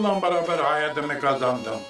Bununla beraber hayatımı kazandım.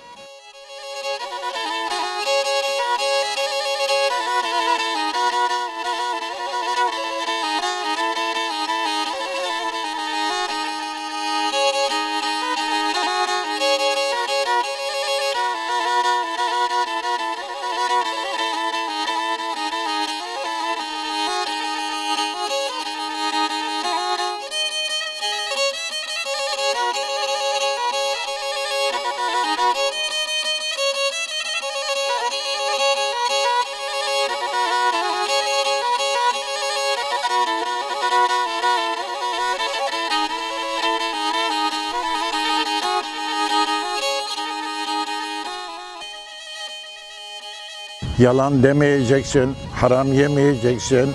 Yalan demeyeceksin, haram yemeyeceksin,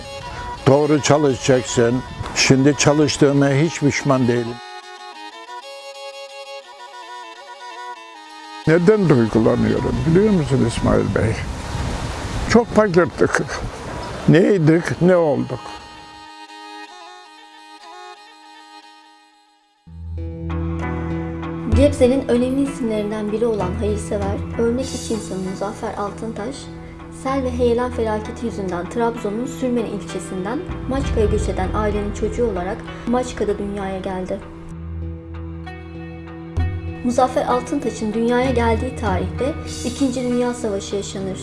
doğru çalışacaksın. Şimdi çalıştığıma hiç pişman değilim. Neden duygulanıyorum biliyor musun İsmail Bey? Çok fakirdik. Neydik, ne olduk? Gebze'nin önemli isimlerinden biri olan hayırsever, örnek iş insanı Muzaffer Altıntaş, sel ve heyelan felaketi yüzünden Trabzon'un Sürmeni ilçesinden Maçka'ya göç eden ailenin çocuğu olarak Maçka'da dünyaya geldi. Muzaffer Altıntaş'ın dünyaya geldiği tarihte 2. Dünya Savaşı yaşanır.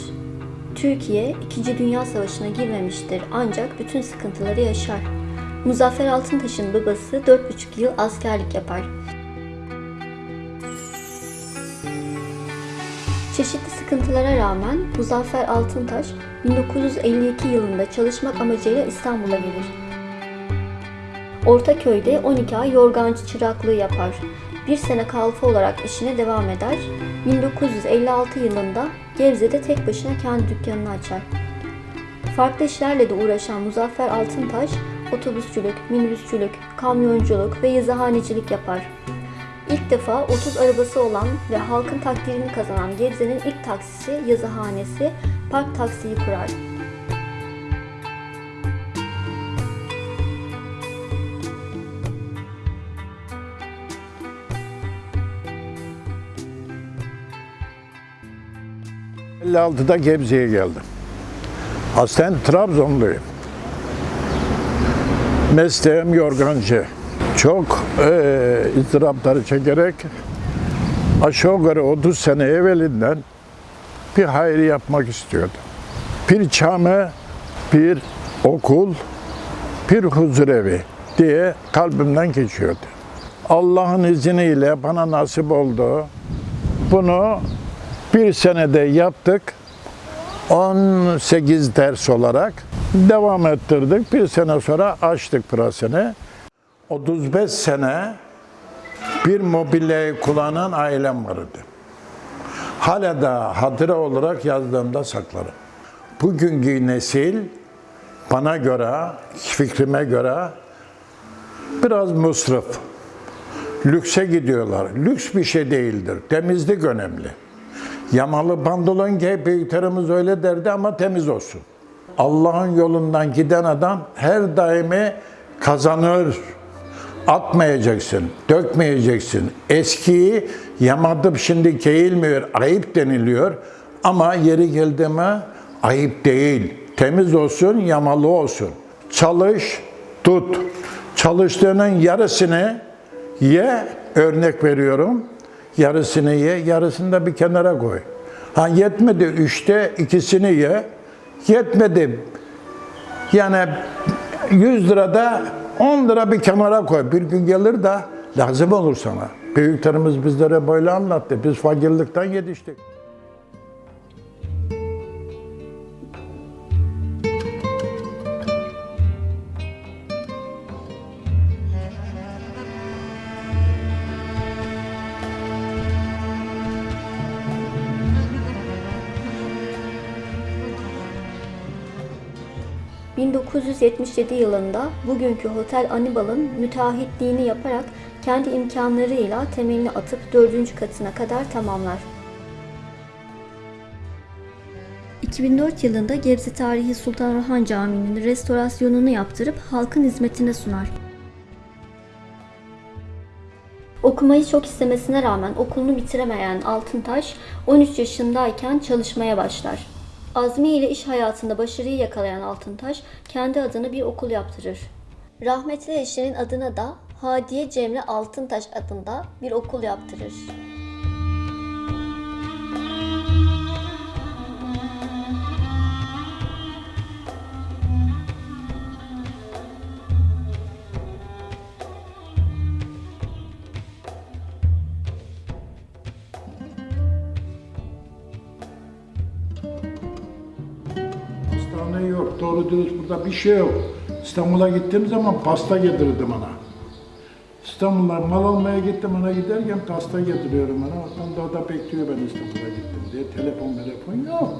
Türkiye 2. Dünya Savaşı'na girmemiştir ancak bütün sıkıntıları yaşar. Muzaffer Altıntaş'ın babası 4,5 yıl askerlik yapar. Çeşitli sıkıntılara rağmen Muzaffer Altıntaş 1952 yılında çalışmak amacıyla İstanbul'a gelir. Ortaköy'de 12 ay yorgancı çıraklığı yapar. Bir sene kalfa olarak işine devam eder. 1956 yılında Gebze'de tek başına kendi dükkanını açar. Farklı işlerle de uğraşan Muzaffer Altıntaş, otobüsçülük, minibüsçülük, kamyonculuk ve yazıhanecilik yapar. İlk defa 30 arabası olan ve halkın takdirini kazanan Gebze'nin ilk taksisi, yazıhanesi, Park Taksi'yi kurar. Hı. 56'da Gebze'ye geldim. Aslen Trabzonluyum. Mesleğim yorgancı. Çok eee ızdırapları çekerek aşağı yukarı 30 sene evvelinden bir hayır yapmak istiyordum. Bir cami, bir okul, bir huzurevi diye kalbimden geçiyordu. Allah'ın izniyle bana nasip oldu. Bunu bir senede yaptık. 18 ders olarak devam ettirdik. Bir sene sonra açtık pırasını. 35 sene bir mobilyayı kullanan ailem vardı. Hala da hatıra olarak yazdığımda saklarım. Bugünkü nesil bana göre, fikrime göre biraz musrif. Lükse gidiyorlar. Lüks bir şey değildir. Temizlik önemli. Yamalı pantolon giy, büyüklerimiz öyle derdi ama temiz olsun. Allah'ın yolundan giden adam her daimi kazanır. Atmayacaksın, dökmeyeceksin. Eskiyi yamadıp şimdi giyilmiyor, ayıp deniliyor. Ama yeri geldi mi ayıp değil. Temiz olsun, yamalı olsun. Çalış, tut. Çalıştığının yarısını ye, örnek veriyorum. Yarısını ye, yarısını da bir kenara koy. Ha yetmedi üçte ikisini ye. Yetmedi yani 100 lirada 10 lira bir kenara koy. Bir gün gelir de lazım olur sana. Büyüklerimiz bizlere böyle anlattı. Biz fakirlikten yetiştik. 1977 yılında bugünkü Hotel Anibal'ın müteahhitliğini yaparak kendi imkanlarıyla temelini atıp dördüncü katına kadar tamamlar. 2004 yılında Gebze Tarihi Sultan Orhan Camii'nin restorasyonunu yaptırıp halkın hizmetine sunar. Okumayı çok istemesine rağmen okulunu bitiremeyen Altıntaş 13 yaşındayken çalışmaya başlar. Azmi ile iş hayatında başarıyı yakalayan Altıntaş kendi adına bir okul yaptırır. Rahmetli eşinin adına da Hadiye Cemre Altıntaş adında bir okul yaptırır. Hastane yok, doğru dürüst burada bir şey yok. İstanbul'a gittiğim zaman pasta getirirdim ona. İstanbul'a mal almaya gittim ona giderken pasta getiriyorum ona. Onda o da bekliyor ben İstanbul'a gittim diye. Telefon telefon yok.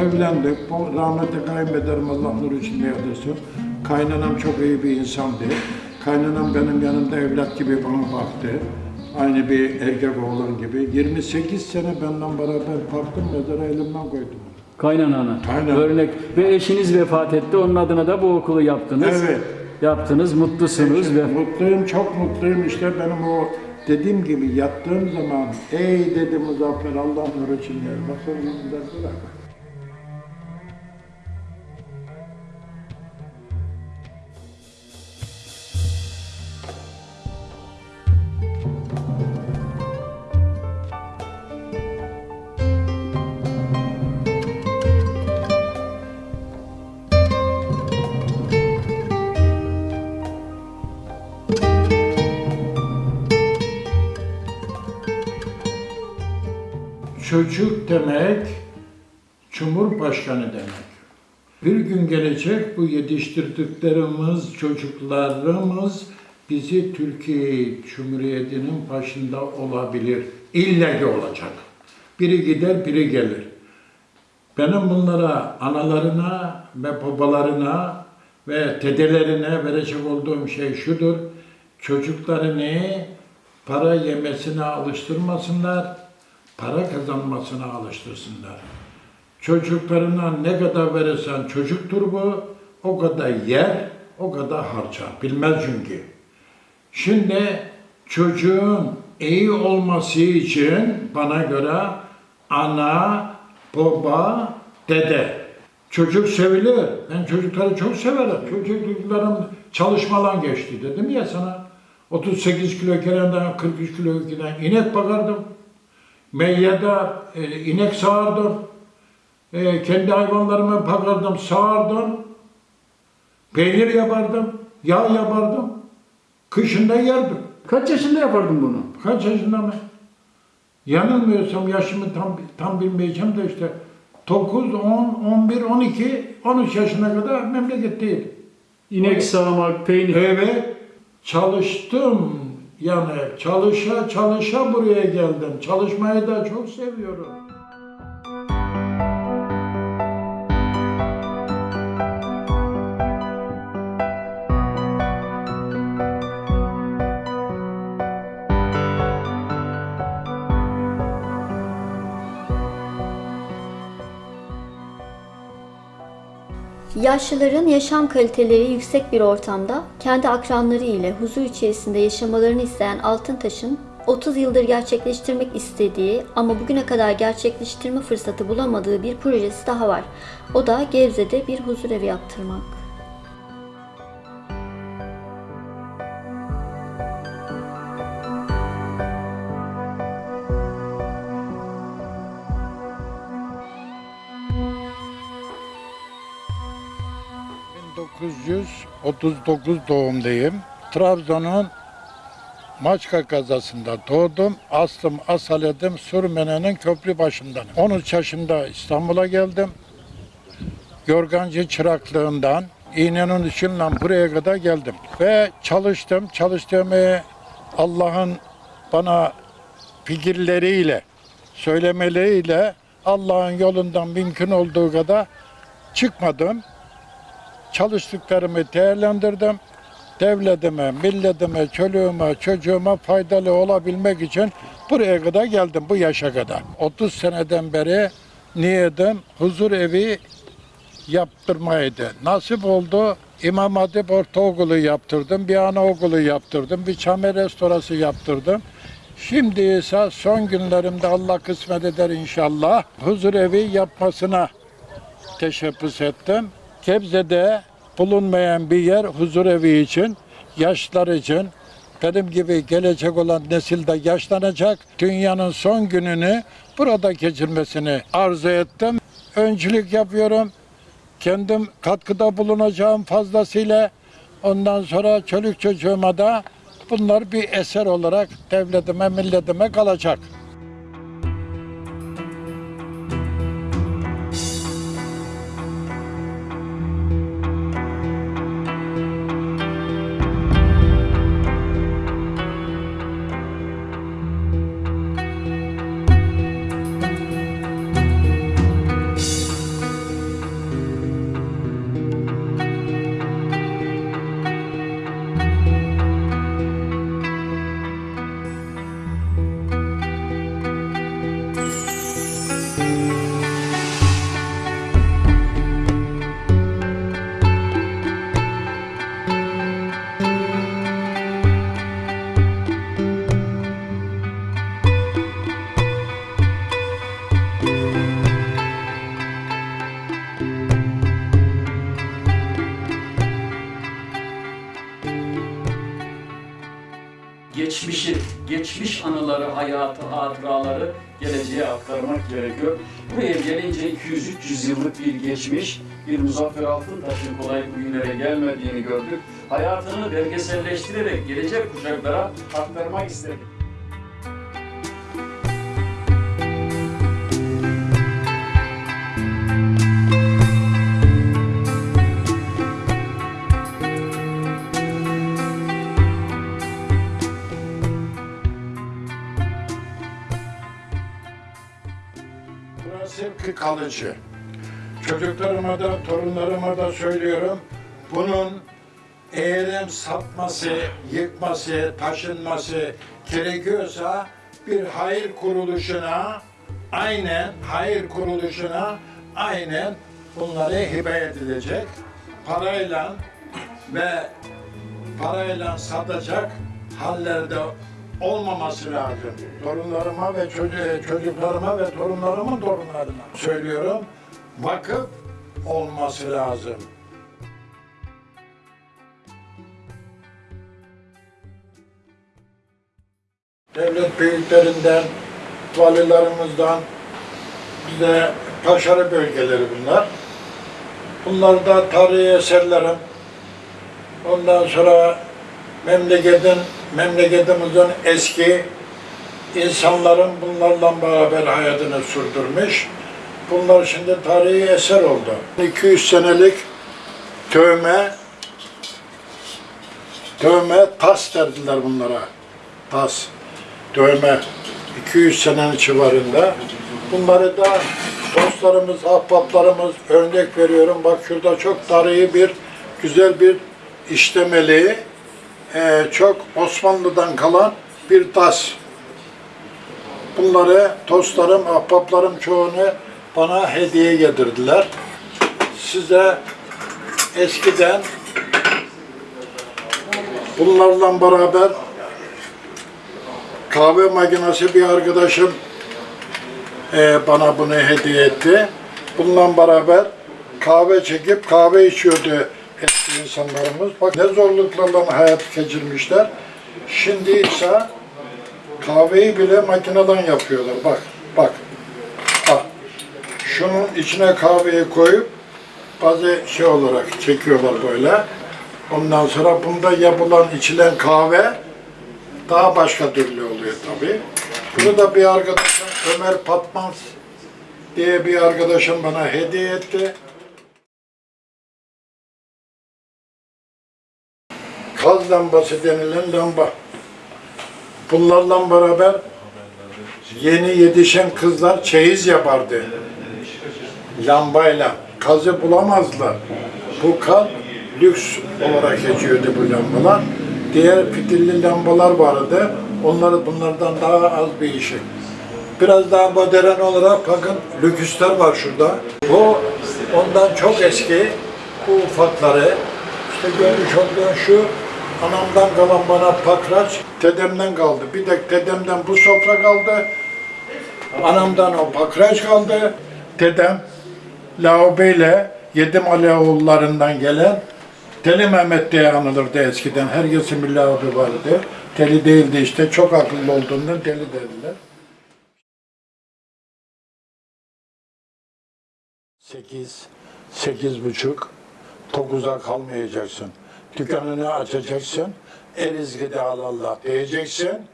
Evlendik. Rahmetli kayınbederim Allah nur içinde yatırsın. Kaynanam çok iyi bir insandı. Kaynanam benim yanımda evlat gibi bana baktı. Aynı bir erkek oğlan gibi. 28 sene benden beraber baktım mezara elimden koydum. Kaynanana. Aynen. Örnek. Ve eşiniz vefat etti. Onun adına da bu okulu yaptınız. Evet. Yaptınız. Mutlusunuz ve Mutluyum, çok mutluyum. İşte benim o dediğim gibi yattığım zaman ey dedi Muzaffer Allah nur için yer. Sonra yüzünden bırak. Çocuk demek, Cumhurbaşkanı demek. Bir gün gelecek bu yetiştirdiklerimiz, çocuklarımız bizi Türkiye Cumhuriyeti'nin başında olabilir. İlle ki olacak. Biri gider, biri gelir. Benim bunlara, analarına ve babalarına ve dedelerine verecek olduğum şey şudur. Çocuklarını para yemesine alıştırmasınlar, para kazanmasına alıştırsınlar. Çocuklarına ne kadar verirsen çocuktur bu, o kadar yer, o kadar harcar. Bilmez çünkü. Şimdi çocuğun iyi olması için bana göre ana, baba, dede. Çocuk sevilir. Ben çocukları çok severim. Çocuklarım çalışmadan geçti dedim ya sana. 38 kilo kerenden 43 kilo giden inek bakardım. Meyyada e, inek sağardım. E, kendi hayvanlarımı bakardım, sağardım. Peynir yapardım, yağ yapardım. Kışında yerdim. kaç yaşında yapardın bunu? Kaç yaşında mı? Yanılmıyorsam yaşımı tam tam bilmeyeceğim de işte 9, 10, 11, 12, 13 yaşına kadar memleketteydim. İnek sağmak, peynir. Evet, çalıştım. Yani çalışa çalışa buraya geldim. Çalışmayı da çok seviyorum. Yaşlıların yaşam kaliteleri yüksek bir ortamda kendi akranları ile huzur içerisinde yaşamalarını isteyen Altıntaş'ın 30 yıldır gerçekleştirmek istediği ama bugüne kadar gerçekleştirme fırsatı bulamadığı bir projesi daha var. O da Gebze'de bir huzur evi yaptırmak. ...1939 doğumluyum. Trabzon'un Maçka kazasında doğdum. Aslım asaledim Sürmene'nin köprü başından. 13 yaşında İstanbul'a geldim. Yorgancı çıraklığından İğnenin içinden buraya kadar geldim. Ve çalıştım. Çalıştığımı Allah'ın bana fikirleriyle, söylemeleriyle Allah'ın yolundan mümkün olduğu kadar çıkmadım. Çalıştıklarımı değerlendirdim. Devletime, milletime, çoluğuma, çocuğuma faydalı olabilmek için buraya kadar geldim, bu yaşa kadar. 30 seneden beri niyetim huzur evi yaptırmaydı. Nasip oldu. İmam Hatip Ortaokulu yaptırdım, bir anaokulu yaptırdım, bir çame restorası yaptırdım. Şimdi ise son günlerimde Allah kısmet eder inşallah huzur evi yapmasına teşebbüs ettim. Gebze'de bulunmayan bir yer huzur evi için, yaşlar için, benim gibi gelecek olan nesil de yaşlanacak. Dünyanın son gününü burada geçirmesini arzu ettim. Öncülük yapıyorum. Kendim katkıda bulunacağım fazlasıyla. Ondan sonra çocuk çocuğuma da bunlar bir eser olarak devletime, milletime kalacak. Geçmişi, geçmiş anıları, hayatı, hatıraları geleceğe aktarmak gerekiyor. Buraya gelince 200-300 yıllık bir geçmiş, bir Muzaffer Altıntaş'ın kolay bugünlere gelmediğini gördük. Hayatını belgeselleştirerek gelecek kuşaklara aktarmak istedik. Kalıcı. Çocuklarıma da, torunlarıma da söylüyorum. Bunun eğerim satması, yıkması, taşınması gerekiyorsa bir hayır kuruluşuna aynen hayır kuruluşuna aynen bunları hibe edilecek. Parayla ve parayla satacak hallerde olmaması lazım. Torunlarıma ve çocuğu, çocuklarıma ve torunlarımın torunlarına söylüyorum. Vakıf olması lazım. Devlet büyüklerinden, valilerimizden bize taşarı bölgeleri bunlar. Bunlar da tarihi eserlerim. Ondan sonra memleketin, memleketimizin eski insanların bunlarla beraber hayatını sürdürmüş. Bunlar şimdi tarihi eser oldu. 200 senelik tövme, tövme tas derdiler bunlara. Tas, tövme. 200 senenin civarında. Bunları da dostlarımız, ahbaplarımız örnek veriyorum. Bak şurada çok tarihi bir, güzel bir işlemeli, eee, çok Osmanlı'dan kalan bir tas. Bunları dostlarım, ahbaplarım çoğunu bana hediye getirdiler. Size eskiden bunlarla beraber kahve makinesi bir arkadaşım eee, bana bunu hediye etti. Bununla beraber kahve çekip kahve içiyordu eski insanlarımız. Bak ne zorluklarla hayat geçirmişler. Şimdi ise kahveyi bile makineden yapıyorlar. Bak, bak. Bak. Şunun içine kahveyi koyup bazı şey olarak çekiyorlar böyle. Ondan sonra bunda yapılan içilen kahve daha başka türlü oluyor tabii. Bunu da bir arkadaşım Ömer Patmaz diye bir arkadaşım bana hediye etti. Kaz lambası denilen lamba. Bunlarla beraber yeni yetişen kızlar çeyiz yapardı. Lambayla. Kazı bulamazlar. Bu kaz lüks olarak geçiyordu bu lambalar. Diğer fitilli lambalar vardı. Onları bunlardan daha az bir işi. Biraz daha modern olarak bakın lüküsler var şurada. Bu ondan çok eski. Bu ufakları. İşte görmüş olduğun şu anamdan kalan bana pakraç, dedemden kaldı. Bir de dedemden bu sofra kaldı. Anamdan o pakraç kaldı. Dedem Laube ile Yedim Aleoğullarından gelen Deli Mehmet diye anılırdı eskiden. Herkesin bir laube vardı. Deli değildi işte. Çok akıllı olduğundan deli dediler. Sekiz, sekiz buçuk, dokuza kalmayacaksın. Dükkanını açacaksın. El izgide al Allah diyeceksin.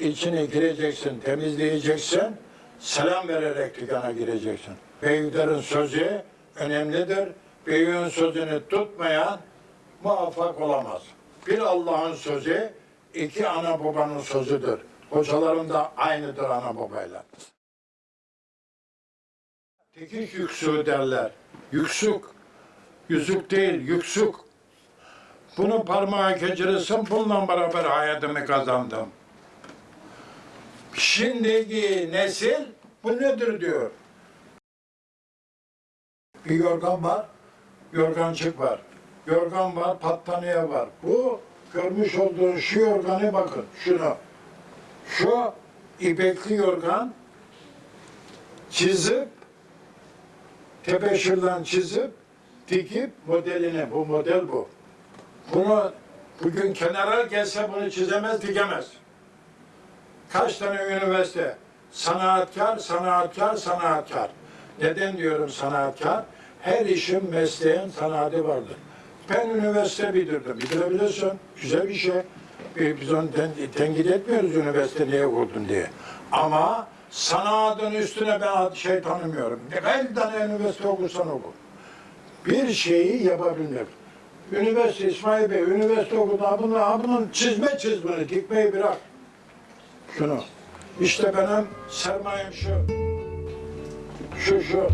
İçine gireceksin, temizleyeceksin. Selam vererek dükkana gireceksin. Büyüklerin sözü önemlidir. Büyüğün sözünü tutmayan muvaffak olamaz. Bir Allah'ın sözü, iki ana babanın sözüdür. Hocaların da aynıdır ana babayla. Dikiş yüksüğü derler. Yüksük. Yüzük değil, yüksük. Bunu parmağa geçirirsin, bununla beraber hayatımı kazandım. Şimdiki nesil bu nedir diyor. Bir yorgan var, yorgancık var. Yorgan var, battaniye var. Bu görmüş olduğun şu yorganı bakın, şunu. Şu ipekli yorgan çizip, tebeşirden çizip, dikip modelini, bu model bu. Bunu bugün kenara gelse bunu çizemez, dikemez. Kaç tane üniversite? Sanatkar, sanatkar, sanatkar. Neden diyorum sanatkar? Her işin, mesleğin sanatı vardır. Ben üniversite bitirdim. Bitirebilirsin. Güzel bir şey. Biz biz onu ten, tenkit etmiyoruz üniversite niye okudun diye. Ama sanatın üstüne ben şey tanımıyorum. Kaç tane üniversite okursan oku. Bir şeyi yapabilmek. Üniversite İsmail Bey, üniversite okudu. Ha bunun çizme çizmeni, dikmeyi bırak şunu. İşte benim sermayem şu. Şu şu.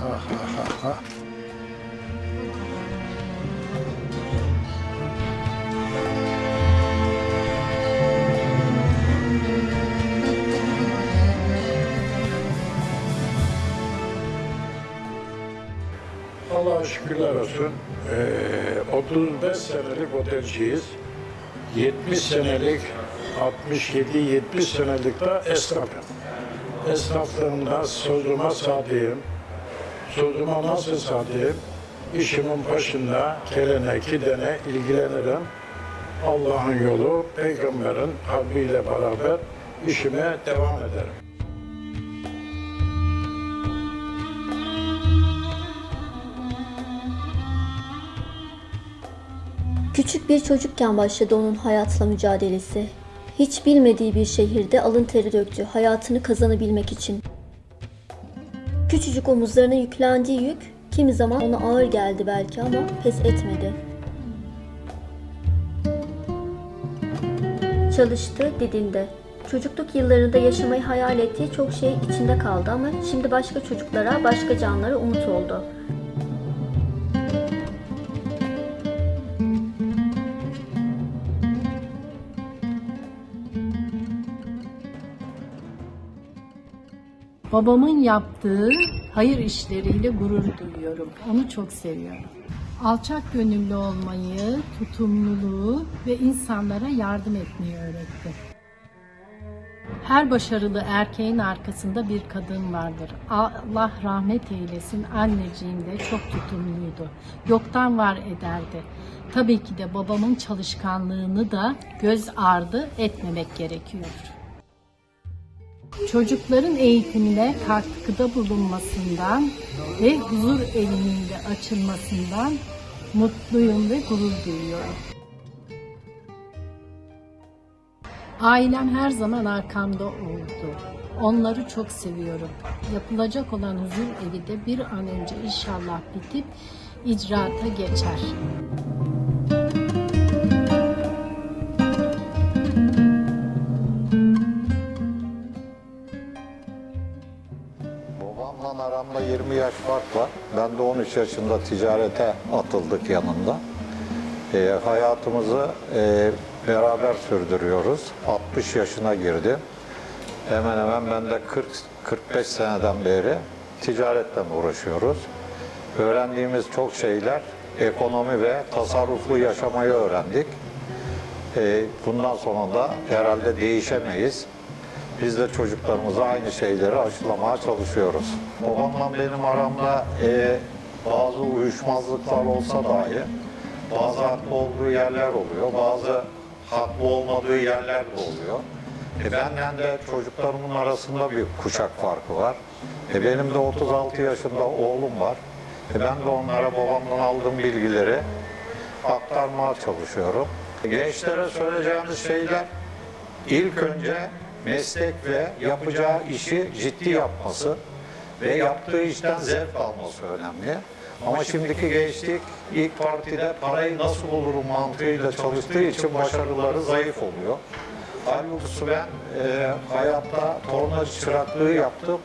Ha, ha, ha, ha. Şükürler olsun. Ee, 35 senelik otelciyiz. 70 senelik, 67-70 senelik de esnafım. Esnaflığımda sözüme sadığım, sözüme nasıl sadığım, işimin başında gelene gidene ilgilenirim. Allah'ın yolu, peygamberin kalbiyle beraber işime devam ederim. Küçük bir çocukken başladı onun hayatla mücadelesi. Hiç bilmediği bir şehirde alın teri döktü hayatını kazanabilmek için. Küçücük omuzlarına yüklendiği yük kimi zaman ona ağır geldi belki ama pes etmedi. Çalıştı, didindi. Çocukluk yıllarında yaşamayı hayal ettiği çok şey içinde kaldı ama şimdi başka çocuklara, başka canlara umut oldu. Babamın yaptığı hayır işleriyle gurur duyuyorum. Onu çok seviyorum. Alçak gönüllü olmayı, tutumluluğu ve insanlara yardım etmeyi öğretti. Her başarılı erkeğin arkasında bir kadın vardır. Allah rahmet eylesin anneciğim de çok tutumluydu. Yoktan var ederdi. Tabii ki de babamın çalışkanlığını da göz ardı etmemek gerekiyor. Çocukların eğitimine katkıda bulunmasından ve huzur evinin de açılmasından mutluyum ve gurur duyuyorum. Ailem her zaman arkamda oldu. Onları çok seviyorum. Yapılacak olan huzur evi de bir an önce inşallah bitip icraata geçer. 20 yaş fark var. Ben de 13 yaşında ticarete atıldık yanında. Ee, hayatımızı e, beraber sürdürüyoruz. 60 yaşına girdim. Hemen hemen ben de 40 45 seneden beri ticaretle uğraşıyoruz. Öğrendiğimiz çok şeyler ekonomi ve tasarruflu yaşamayı öğrendik. Ee, bundan sonra da herhalde değişemeyiz. Biz de çocuklarımıza aynı şeyleri aşılamaya çalışıyoruz. Babamla benim aramda e, bazı uyuşmazlıklar olsa dahi bazı haklı olduğu yerler oluyor, bazı haklı olmadığı yerler de oluyor. E benden de çocuklarımın arasında bir kuşak farkı var. E benim de 36 yaşında oğlum var. E ben de onlara babamdan aldığım bilgileri aktarmaya çalışıyorum. Gençlere söyleyeceğimiz şeyler ilk önce meslek ve yapacağı işi ciddi yapması ve yaptığı işten zevk alması önemli. Ama şimdiki gençlik ilk partide parayı nasıl bulurum mantığıyla çalıştığı için başarıları zayıf oluyor. Halbuki ben e, hayatta tornacı çıraklığı yaptım.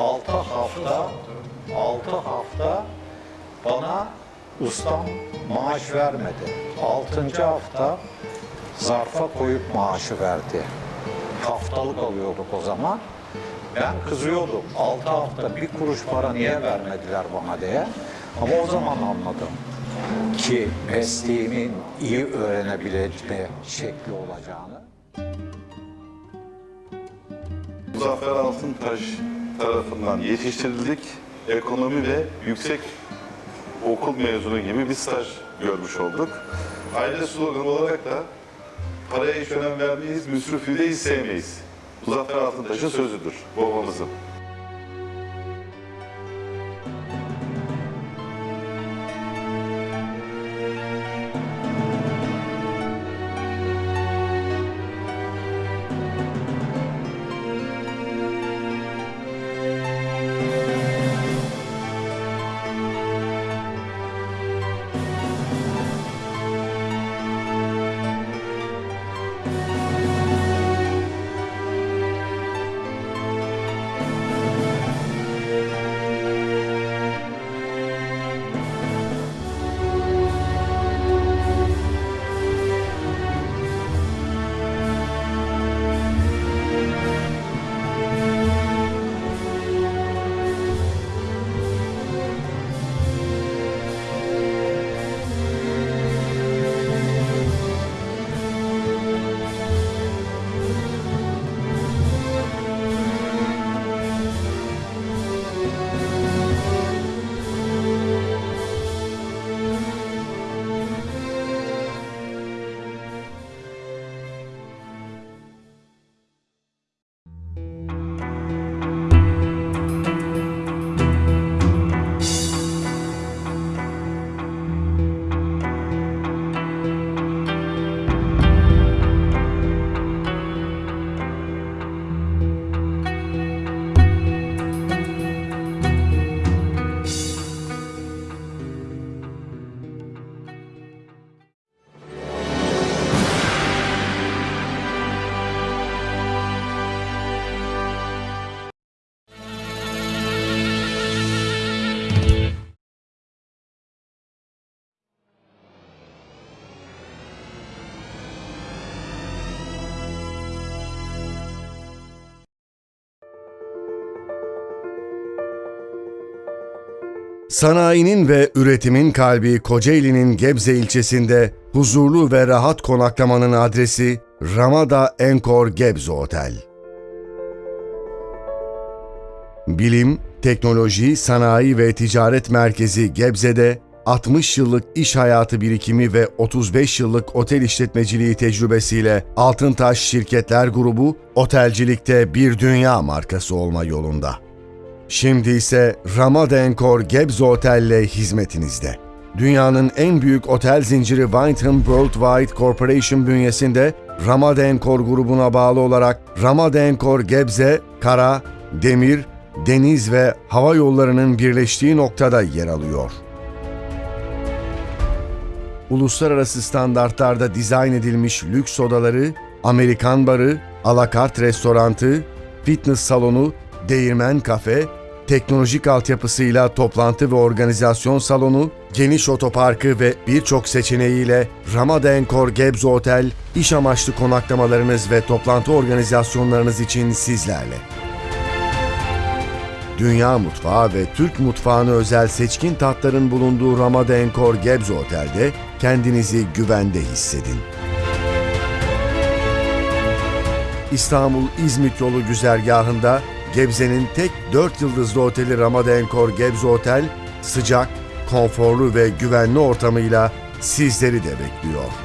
6 hafta 6 hafta bana ustam maaş vermedi. 6. hafta zarfa koyup maaşı verdi. Haftalık alıyorduk o zaman. Ben kızıyordum. 6 hafta bir kuruş para niye vermediler bana diye. Ama o zaman anladım ki mesleğimin iyi öğrenebilme şekli olacağını. Muzaffer Altıntaş tarafından yetiştirildik. Ekonomi ve yüksek okul mezunu gibi bir staj görmüş olduk. Aile sloganı olarak da paraya hiç önem vermeyiz, müsrifliği de hiç sevmeyiz. Muzaffer Altıntaş'ın sözüdür, babamızın. Sanayinin ve üretimin kalbi Kocaeli'nin Gebze ilçesinde huzurlu ve rahat konaklamanın adresi Ramada Enkor Gebze Otel. Bilim, teknoloji, sanayi ve ticaret merkezi Gebze'de 60 yıllık iş hayatı birikimi ve 35 yıllık otel işletmeciliği tecrübesiyle Altıntaş Şirketler Grubu otelcilikte bir dünya markası olma yolunda. Şimdi ise Ramadenkor Gebze Otel'le hizmetinizde. Dünyanın en büyük otel zinciri Wyndham Worldwide Corporation bünyesinde Ramadenkor grubuna bağlı olarak Ramadenkor Gebze, kara, demir, deniz ve hava yollarının birleştiği noktada yer alıyor. Uluslararası standartlarda dizayn edilmiş lüks odaları, Amerikan barı, alakart restorantı, fitness salonu, değirmen kafe, teknolojik altyapısıyla toplantı ve organizasyon salonu, geniş otoparkı ve birçok seçeneğiyle Ramada Encore Gebze Otel, iş amaçlı konaklamalarınız ve toplantı organizasyonlarınız için sizlerle. Dünya mutfağı ve Türk mutfağına özel seçkin tatların bulunduğu Ramada Encore Gebze Otel'de kendinizi güvende hissedin. İstanbul-İzmit yolu güzergahında Gebze'nin tek 4 yıldızlı oteli Ramada Encore Gebze Otel, sıcak, konforlu ve güvenli ortamıyla sizleri de bekliyor.